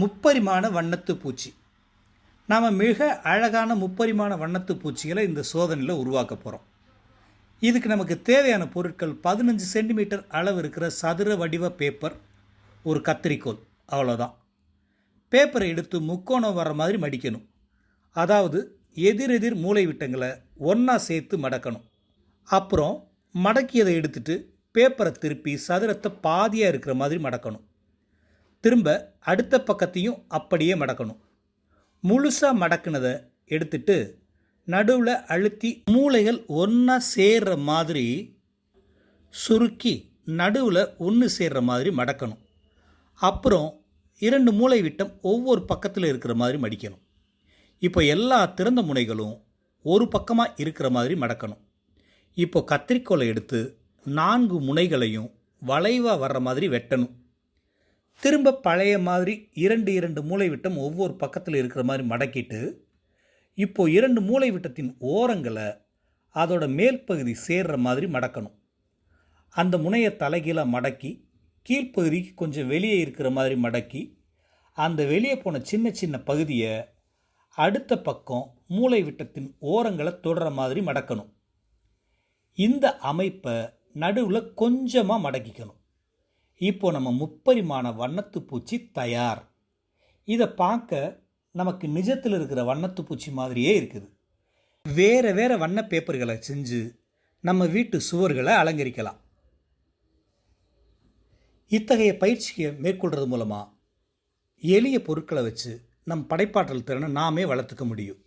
முப்பரிமாண வண்ணத்து பூச்சி. நாம் மிக அழகான முப்பரிமாண வண்ணத்து பூச்சிகளை இந்த சோதனையில் உருவாக்க போகிறோம் இதுக்கு நமக்கு தேவையான பொருட்கள் பதினஞ்சு சென்டிமீட்டர் அளவு இருக்கிற சதுர வடிவ பேப்பர் ஒரு கத்திரிக்கோல் அவ்வளோதான் பேப்பரை எடுத்து முக்கோணம் வர மாதிரி மடிக்கணும். அதாவது எதிரெதிர் மூலை விட்டங்களை ஒன்றா சேர்த்து மடக்கணும். அப்புறம் மடக்கியதை எடுத்துட்டு பேப்பரை திருப்பி சதுரத்தை பாதியாக இருக்கிற மாதிரி மடக்கணும். திரும்ப அடுத்த பக்கத்தையும் அப்படியே மடக்கணும். முழுசாக மடக்குனதை எடுத்துட்டு நடுவில் அழுத்தி மூளைகள் ஒன்றா சேர்ற மாதிரி சுருக்கி நடுவில் ஒன்று சேர்ற மாதிரி மடக்கணும். அப்புறம் இரண்டு மூளை விட்டம் ஒவ்வொரு பக்கத்தில் இருக்கிற மாதிரி மடிக்கணும். இப்போ எல்லா திறந்த முனைகளும் ஒரு பக்கமாக இருக்கிற மாதிரி மடக்கணும். இப்போ கத்திரிக்கோலை எடுத்து நான்கு முனைகளையும் வளைவாக வர்ற மாதிரி வெட்டணும். திரும்ப பழைய மாதிரி இரண்டு இரண்டு மூளை விட்டம் ஒவ்வொரு பக்கத்தில் இருக்கிற மாதிரி மடக்கிட்டு இப்போது இரண்டு மூளை விட்டத்தின் ஓரங்களை அதோட மேல் பகுதி சேர்ற மாதிரி மடக்கணும். அந்த முனையை தலைகீழாக மடக்கி கீழ்ப்பகுதிக்கு கொஞ்சம் வெளியே இருக்கிற மாதிரி மடக்கி அந்த வெளியே போன சின்ன சின்ன பகுதியை அடுத்த பக்கம் மூளை விட்டத்தின் ஓரங்களை தொடர மாதிரி மடக்கணும். இந்த அமைப்பை நடுவில் கொஞ்சமாக மடக்கிக்கணும். இப்போ நம்ம முப்பரிமாண வண்ணத்து பூச்சி தயார். இதை பார்க்க நமக்கு நிஜத்தில் இருக்கிற வண்ணத்து பூச்சி மாதிரியே இருக்குது. வேறு வேறு வண்ண பேப்பர்களை செஞ்சு நம்ம வீட்டு சுவர்களை அலங்கரிக்கலாம். இத்தகைய பயிற்சியை மேற்கொள்கிறது மூலமாக எளிய பொருட்களை வச்சு நம் படைப்பாற்றல் திறனை நாமே வளர்த்துக்க முடியும்.